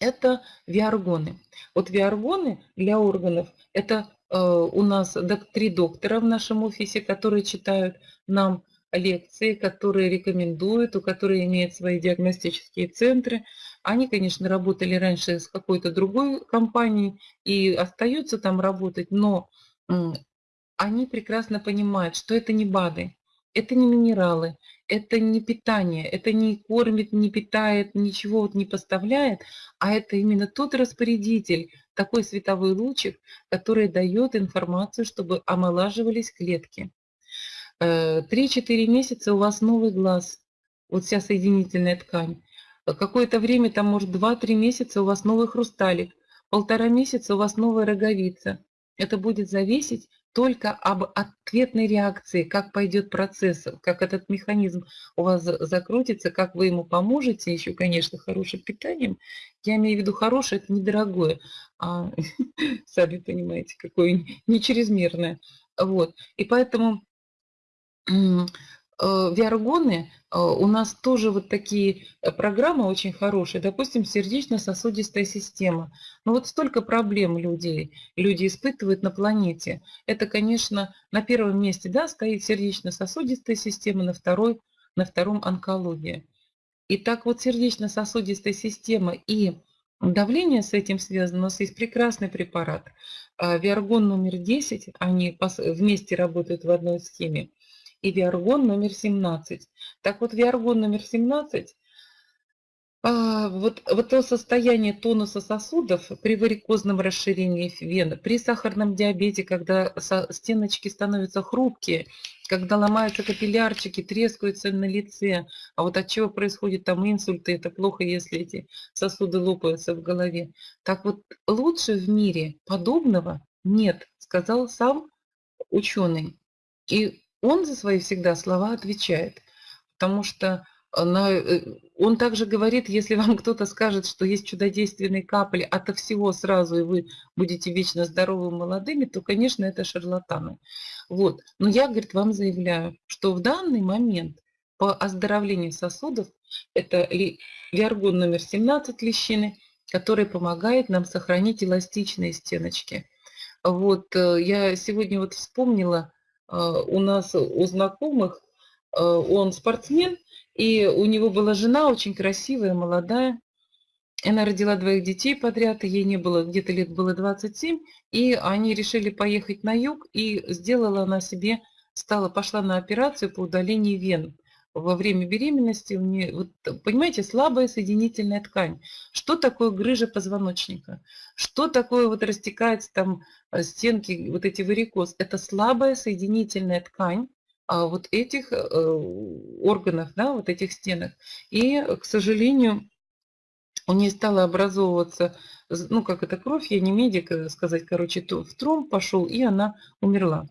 это виаргоны. Вот виаргоны для органов – это э, у нас три доктора в нашем офисе, которые читают нам лекции, которые рекомендуют, у которых имеют свои диагностические центры. Они, конечно, работали раньше с какой-то другой компанией и остаются там работать, но они прекрасно понимают, что это не БАДы, это не минералы, это не питание, это не кормит, не питает, ничего вот не поставляет, а это именно тот распорядитель, такой световой лучик, который дает информацию, чтобы омолаживались клетки. 3-4 э, месяца у вас новый глаз, вот вся соединительная ткань. Какое-то время, там может 2-3 месяца у вас новый хрусталик, полтора месяца у вас новая роговица. Это будет зависеть только об ответной реакции, как пойдет процесс, как этот механизм у вас закрутится, как вы ему поможете, еще, конечно, хорошим питанием. Я имею в виду хорошее, это недорогое, а сами понимаете, какое не чрезмерное. Вот. И поэтому виаргоны, э, у нас тоже вот такие э, программы очень хорошие, допустим, сердечно-сосудистая система. Но вот столько проблем людей, люди испытывают на планете. Это, конечно, на первом месте да, стоит сердечно-сосудистая система, на, второй, на втором онкология. И так вот сердечно-сосудистая система и давление с этим связано. У нас есть прекрасный препарат. Виаргон номер 10, они вместе работают в одной схеме и Виаргон номер 17. Так вот, Виаргон номер 17 а, вот, вот то состояние тонуса сосудов при варикозном расширении вен, при сахарном диабете, когда стеночки становятся хрупкие, когда ломаются капиллярчики, трескаются на лице, а вот от чего происходит там инсульты, это плохо, если эти сосуды лопаются в голове. Так вот, лучше в мире подобного нет, сказал сам ученый. И он за свои всегда слова отвечает, потому что на, э, он также говорит, если вам кто-то скажет, что есть чудодейственные капли ото всего сразу, и вы будете вечно здоровыми молодыми, то, конечно, это шарлатаны. Вот. Но я, говорит, вам заявляю, что в данный момент по оздоровлению сосудов это виаргон номер 17 лещины, который помогает нам сохранить эластичные стеночки. Вот э, я сегодня вот вспомнила, у нас у знакомых, а, он спортсмен, и у него была жена очень красивая, молодая. Она родила двоих детей подряд, ей не было, где-то лет было 27, и они решили поехать на юг, и сделала она себе, стала, пошла на операцию по удалению вен во время беременности у нее, вот, понимаете, слабая соединительная ткань. Что такое грыжа позвоночника? Что такое вот растекается там э, стенки, вот эти варикоз? Это слабая соединительная ткань а вот этих э, органов, да, вот этих стенок. И, к сожалению, у нее стала образовываться, ну, как это кровь, я не медик, э, сказать, короче, в тромб пошел, и она умерла.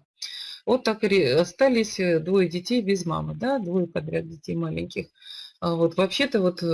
Вот так и остались э, двое детей без мамы, да, двое подряд детей маленьких. А вот вообще-то вот э,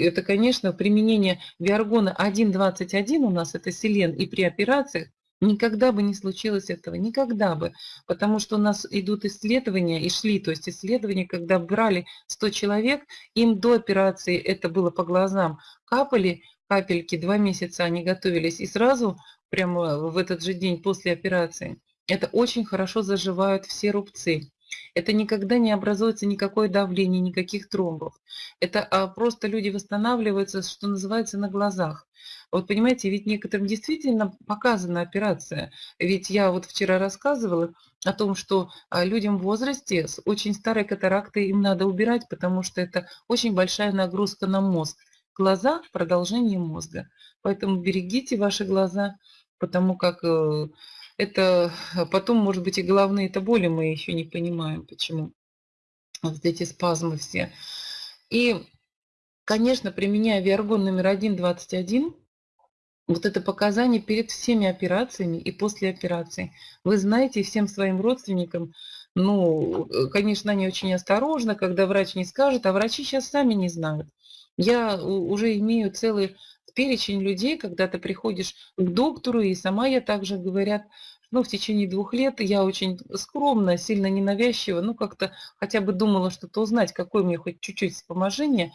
это, конечно, применение виаргона 1.21 у нас, это селен, и при операциях Никогда бы не случилось этого, никогда бы, потому что у нас идут исследования, и шли, то есть исследования, когда брали 100 человек, им до операции, это было по глазам, капали капельки, два месяца они готовились, и сразу, прямо в этот же день после операции, это очень хорошо заживают все рубцы. Это никогда не образуется никакое давление, никаких тромбов. Это а, просто люди восстанавливаются, что называется, на глазах. Вот понимаете, ведь некоторым действительно показана операция. Ведь я вот вчера рассказывала о том, что а, людям в возрасте с очень старой катарактой им надо убирать, потому что это очень большая нагрузка на мозг. Глаза – продолжение мозга. Поэтому берегите ваши глаза, потому как э, это а, потом, может быть, и головные это боли мы еще не понимаем, почему. Вот эти спазмы все. И, конечно, применяя виаргон номер 1.21, вот это показание перед всеми операциями и после операции. Вы знаете всем своим родственникам, ну, э, конечно, они очень осторожны, когда врач не скажет, а врачи сейчас сами не знают. Я уже имею целый перечень людей, когда ты приходишь к доктору, и сама я также говорят, ну, в течение двух лет я очень скромно, сильно ненавязчиво, ну, как-то хотя бы думала что-то узнать, какое мне хоть чуть-чуть вспоможение.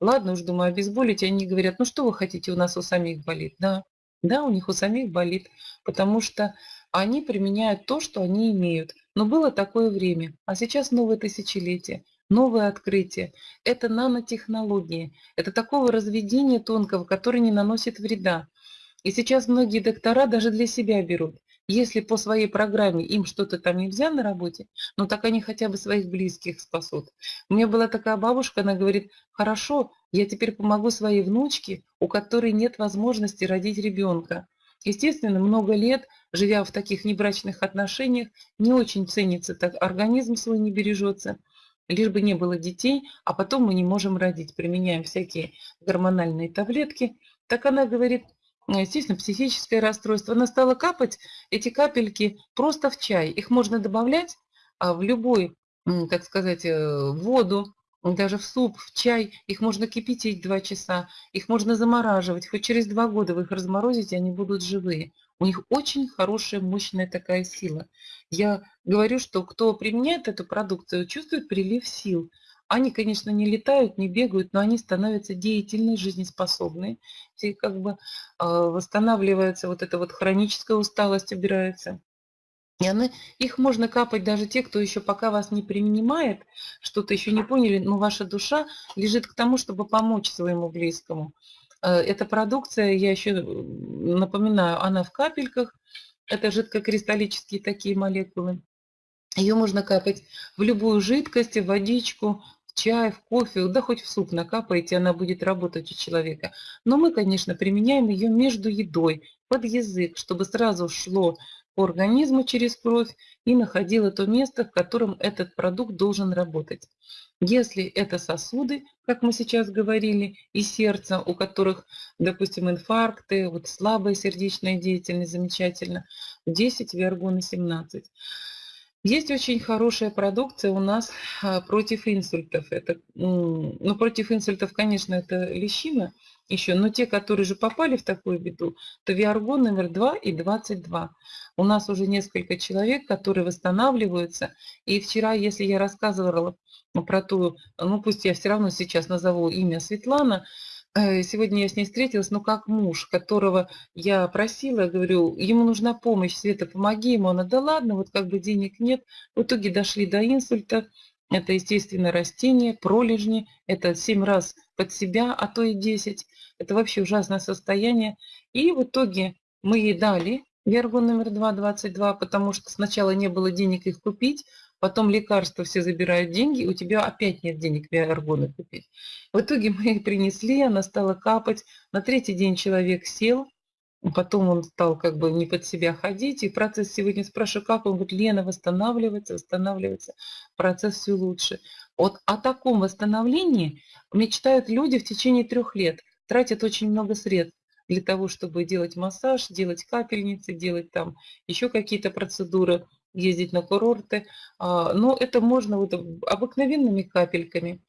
ладно уж, думаю, обезболить, они говорят, ну что вы хотите, у нас у самих болит. Да, да, у них у самих болит, потому что они применяют то, что они имеют. Но было такое время, а сейчас новое тысячелетие, новое открытие. Это нанотехнологии, это такого разведения тонкого, которое не наносит вреда. И сейчас многие доктора даже для себя берут. Если по своей программе им что-то там нельзя на работе, ну так они хотя бы своих близких спасут. У меня была такая бабушка, она говорит, хорошо, я теперь помогу своей внучке, у которой нет возможности родить ребенка. Естественно, много лет, живя в таких небрачных отношениях, не очень ценится, так организм свой не бережется, лишь бы не было детей, а потом мы не можем родить, применяем всякие гормональные таблетки. Так она говорит, естественно, психическое расстройство. Она стала капать эти капельки просто в чай. Их можно добавлять а, в любой, так сказать, э, воду, даже в суп, в чай. Их можно кипятить два часа, их можно замораживать. Хоть через два года вы их разморозите, они будут живые. У них очень хорошая, мощная такая сила. Я говорю, что кто применяет эту продукцию, чувствует прилив сил. Они, конечно, не летают, не бегают, но они становятся деятельны, жизнеспособны. И как бы а, восстанавливается вот эта вот хроническая усталость, убирается. И она, их можно капать даже те, кто еще пока вас не принимает, что-то еще не поняли, но ваша душа лежит к тому, чтобы помочь своему близкому. А, эта продукция, я еще напоминаю, она в капельках, это жидкокристаллические такие молекулы. Ее можно капать в любую жидкость, в водичку, чай, в кофе, да хоть в суп накапаете, она будет работать у человека. Но мы, конечно, применяем ее между едой, под язык, чтобы сразу шло по организму через кровь и находило то место, в котором этот продукт должен работать. Если это сосуды, как мы сейчас говорили, и сердце, у которых, допустим, инфаркты, вот слабая сердечная деятельность, замечательно, 10, виаргона 17. Есть очень хорошая продукция у нас а, против инсультов. Это, ну, против инсультов, конечно, это лещина еще, но те, которые же попали в такую беду, то Виаргон номер 2 и 22. У нас уже несколько человек, которые восстанавливаются. И вчера, если я рассказывала про ту, ну пусть я все равно сейчас назову имя Светлана, сегодня я с ней встретилась, ну как муж, которого я просила, говорю, ему нужна помощь, Света, помоги ему. Она, да ладно, вот как бы денег нет. В итоге дошли до инсульта. Это, естественно, растение, пролежни. Это 7 раз под себя, а то и 10. Это вообще ужасное состояние. И в итоге мы ей дали Вергон номер 2, 22, потому что сначала не было денег их купить, потом лекарства все забирают деньги, у тебя опять нет денег биоэргоны купить. В итоге мы их принесли, она стала капать. На третий день человек сел, потом он стал как бы не под себя ходить. И процесс сегодня спрашиваю, как? Он говорит, Лена, восстанавливается, восстанавливается, процесс все лучше. Вот о таком восстановлении мечтают люди в течение трех лет, тратят очень много средств для того, чтобы делать массаж, делать капельницы, делать там еще какие-то процедуры ездить на курорты. А, но это можно вот обыкновенными капельками.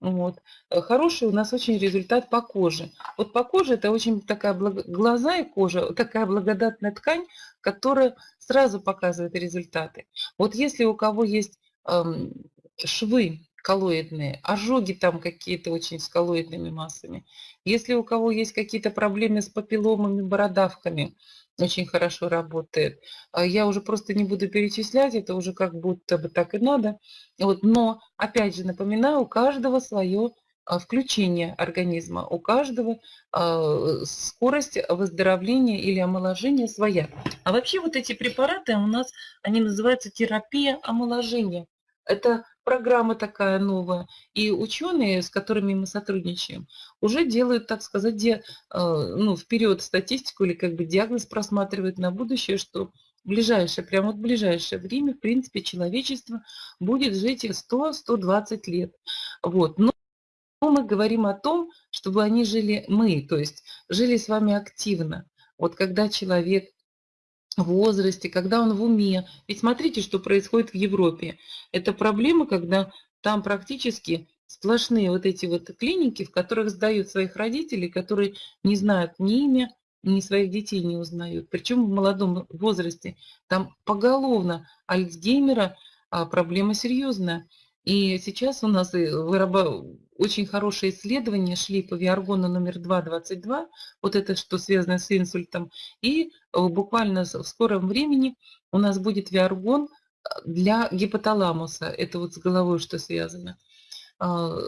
Вот. Хороший у нас очень результат по коже. Вот по коже это очень такая благо... глаза и кожа, такая благодатная ткань, которая сразу показывает результаты. Вот если у кого есть эм, швы коллоидные, ожоги там какие-то очень с коллоидными массами, если у кого есть какие-то проблемы с папилломами, бородавками, очень хорошо работает. А я уже просто не буду перечислять, это уже как будто бы так и надо. Вот, но, опять же, напоминаю, у каждого свое а, включение организма, у каждого а, скорость выздоровления или омоложения своя. А вообще вот эти препараты у нас, они называются терапия омоложения. Это программа такая новая. И ученые, с которыми мы сотрудничаем, уже делают, так сказать, де, э, ну, вперед статистику или как бы диагноз просматривают на будущее, что в ближайшее, прямо вот в ближайшее время, в принципе, человечество будет жить 100-120 лет. Вот. Но мы говорим о том, чтобы они жили мы, то есть жили с вами активно. Вот когда человек возрасте, когда он в уме. Ведь смотрите, что происходит в Европе. Это проблема, когда там практически сплошные вот эти вот клиники, в которых сдают своих родителей, которые не знают ни имя, ни своих детей не узнают. Причем в молодом возрасте. Там поголовно Альцгеймера а проблема серьезная. И сейчас у нас очень хорошие исследования шли по виаргону номер 222, вот это что связано с инсультом. И э, буквально в скором времени у нас будет виаргон э, для гипоталамуса. Это вот с головой что связано. А,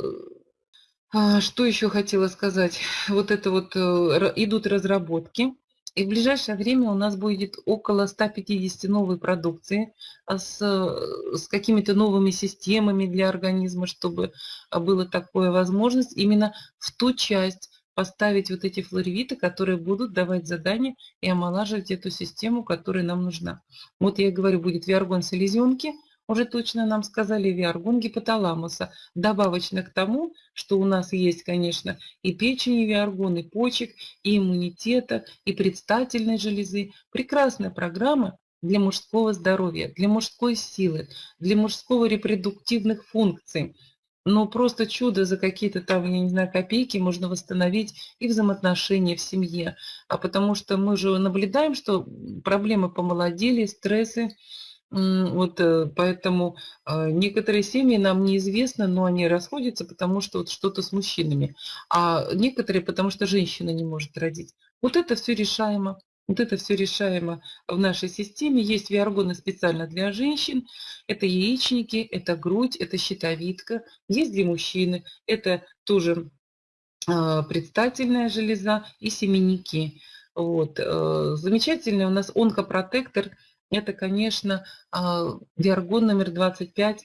а, что еще хотела сказать? Вот это вот э, идут разработки. И в ближайшее время у нас будет около 150 новой продукции а, с, с какими-то новыми системами для организма, чтобы а, была такая возможность именно в ту часть поставить вот эти флоревиты, которые будут давать задания и омолаживать эту систему, которая нам нужна. Вот я говорю, будет виаргон селезенки – уже точно нам сказали виаргон гипоталамуса, добавочно к тому, что у нас есть, конечно, и печень, и виаргон, и почек, и иммунитета, и предстательной железы. Прекрасная программа для мужского здоровья, для мужской силы, для мужского репродуктивных функций. Но просто чудо за какие-то там, я не знаю, копейки можно восстановить и взаимоотношения в семье. А потому что мы же наблюдаем, что проблемы помолодели, стрессы, вот э, поэтому а, некоторые семьи нам неизвестно, но они расходятся, потому что вот что-то с мужчинами, а некоторые, потому что женщина не может родить. Вот это все решаемо. Вот это все решаемо в нашей системе. Есть виаргоны специально для женщин. Это яичники, это грудь, это щитовидка. Есть для мужчины. Это тоже а, предстательная железа и семенники. Вот. Э, замечательный у нас онкопротектор – это, конечно, виаргон номер 25,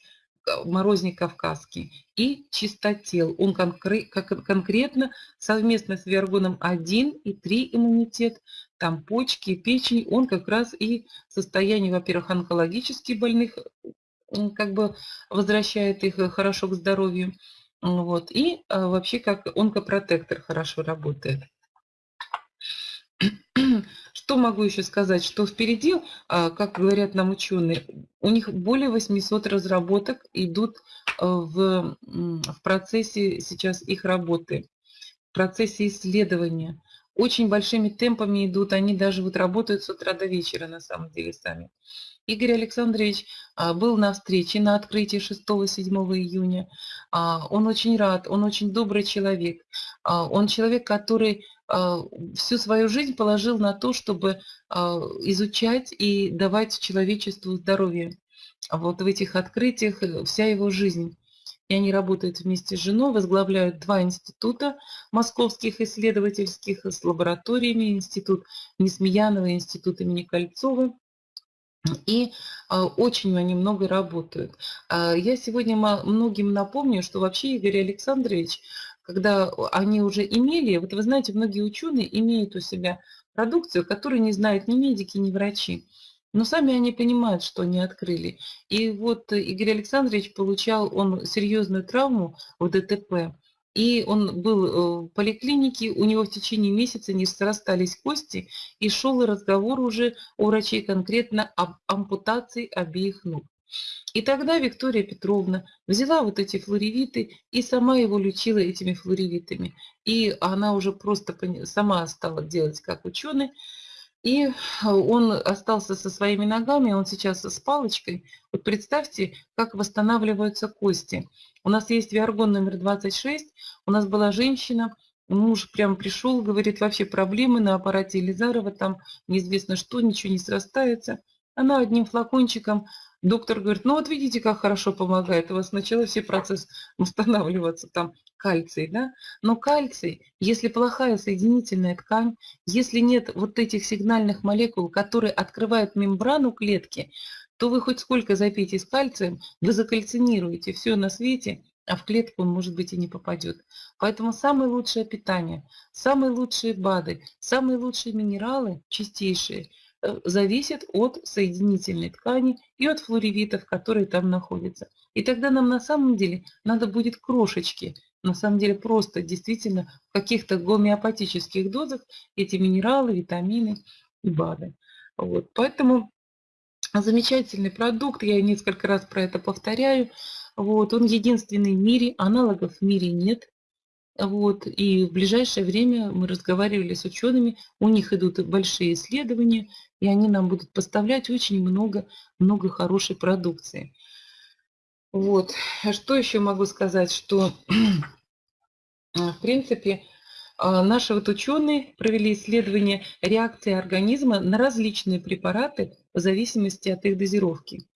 морозник кавказский, и чистотел. Он конкретно совместно с виаргоном 1 и 3 иммунитет, там почки, печень, он как раз и состояние, во-первых, онкологически больных, как бы возвращает их хорошо к здоровью, вот, и а, вообще как онкопротектор хорошо работает. Что могу еще сказать? Что впереди, а, как говорят нам ученые, у них более 800 разработок идут э, в, в процессе сейчас их работы, в процессе исследования. Очень большими темпами идут, они даже вот работают с утра до вечера на самом деле сами. Игорь Александрович а, был на встрече на открытии 6-7 июня. А, он очень рад, он очень добрый человек. Он человек, который а, всю свою жизнь положил на то, чтобы а, изучать и давать человечеству здоровье. А вот в этих открытиях э, вся его жизнь. И они работают вместе с женой, возглавляют два института московских исследовательских с лабораториями, институт Несмеянова, институт имени Кольцова. И очень они много работают. Я сегодня многим напомню, что вообще Игорь Александрович когда они уже имели, вот вы знаете, многие ученые имеют у себя продукцию, которую не знают ни медики, ни врачи. Но сами они понимают, что они открыли. И вот Игорь Александрович получал он серьезную травму в ДТП. И он был э, в поликлинике, у него в течение месяца не срастались кости, и шел разговор уже у врачей конкретно об ампутации обеих ног. И тогда Виктория Петровна взяла вот эти флоревиты и сама его лечила этими флоревитами. И она уже просто сама стала делать как ученый. И он остался со своими ногами, он сейчас с палочкой. Вот представьте, как восстанавливаются кости. У нас есть виаргон номер 26, у нас была женщина, муж прям пришел, говорит, вообще проблемы на аппарате Елизарова, там неизвестно что, ничего не срастается. Она одним флакончиком Доктор говорит, ну вот видите, как хорошо помогает. У вас сначала все процесс восстанавливаться, там кальций, да? Но кальций, если плохая соединительная ткань, если нет вот этих сигнальных молекул, которые открывают мембрану клетки, то вы хоть сколько запейте с кальцием, вы закальцинируете все на свете, а в клетку он, может быть, и не попадет. Поэтому самое лучшее питание, самые лучшие БАДы, самые лучшие минералы, чистейшие – зависит от соединительной ткани и от флоревитов, которые там находятся. И тогда нам на самом деле надо будет крошечки, на самом деле просто действительно в каких-то гомеопатических дозах эти минералы, витамины и БАДы. Вот. Поэтому замечательный продукт, я несколько раз про это повторяю. Вот. Он единственный в мире, аналогов в мире нет. Вот, и в ближайшее время мы разговаривали с учеными, у них идут большие исследования, и они нам будут поставлять очень много, много хорошей продукции. Вот. Что еще могу сказать, что в принципе а, наши вот ученые провели исследование реакции организма на различные препараты в зависимости от их дозировки.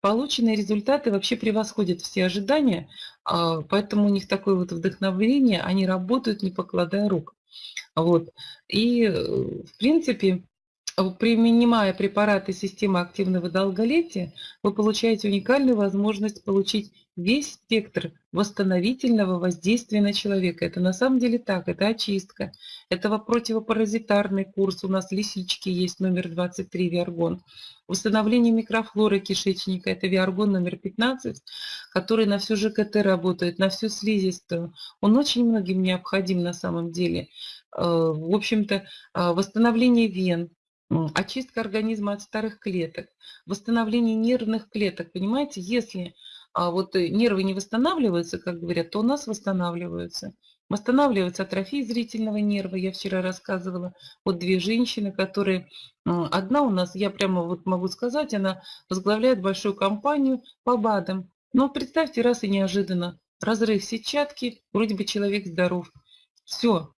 Полученные результаты вообще превосходят все ожидания, а, поэтому у них такое вот вдохновение, они работают, не покладая рук. Вот. И, э, в принципе, применяя препараты системы активного долголетия, вы получаете уникальную возможность получить весь спектр восстановительного воздействия на человека. Это на самом деле так, это очистка, это противопаразитарный курс, у нас лисички есть, номер 23, Виаргон. Восстановление микрофлоры кишечника, это Виаргон номер 15, который на всю ЖКТ работает, на всю слизистую. Он очень многим необходим на самом деле. Э, в общем-то, э, восстановление вен, очистка организма от старых клеток, восстановление нервных клеток. Понимаете, если а, вот э, нервы не восстанавливаются, как говорят, то у нас восстанавливаются. Восстанавливается атрофия зрительного нерва. Я вчера рассказывала. Вот две женщины, которые... Одна у нас, я прямо вот могу сказать, она возглавляет большую компанию по БАДам. Но представьте, раз и неожиданно. Разрыв сетчатки, вроде бы человек здоров. Все,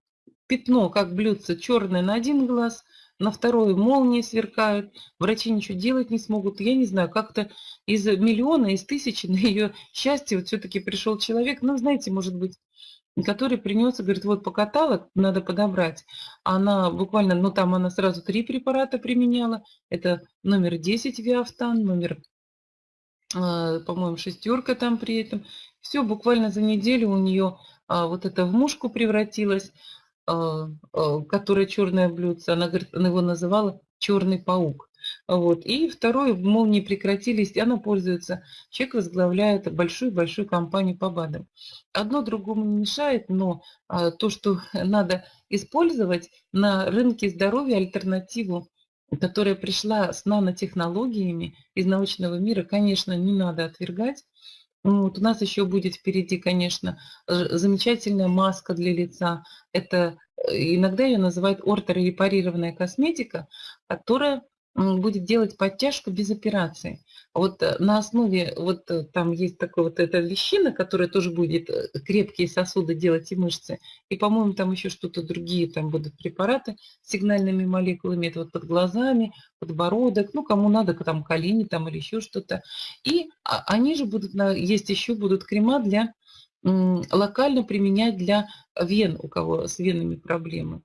пятно, как блюдце, черное на один глаз, на второй молнии сверкают, врачи ничего делать не смогут. Я не знаю, как-то из миллиона, из тысячи на ее счастье вот все-таки пришел человек, ну, знаете, может быть, который принес и говорит, вот покатала, надо подобрать. Она буквально, ну там она сразу три препарата применяла. Это номер 10 Виафтан, номер, э, по-моему, шестерка там при этом. Все, буквально за неделю у нее а, вот это в мушку превратилось. А, а, которая черное блюдце, она, говорит, она его называла черный паук. Вот. И второе, молнии прекратились, и она пользуется. Человек возглавляет большую-большую компанию по БАДам. Одно другому не мешает, но а, то, что надо использовать на рынке здоровья альтернативу, которая пришла с нанотехнологиями из научного мира, конечно, не надо отвергать. Ну, вот у нас еще будет впереди, конечно, замечательная маска для лица. Это э, иногда ее называют орторепарированная косметика, которая будет делать подтяжку без операции. Вот э, на основе, вот э, там есть такая вот эта вещина, которая тоже будет э, крепкие сосуды делать и мышцы. И, по-моему, там еще что-то другие, там будут препараты с сигнальными молекулами, это вот под глазами, подбородок, ну, кому надо, там колени там или еще что-то. И а, они же будут, есть еще будут крема для локально применять для вен, у кого с венами проблемы.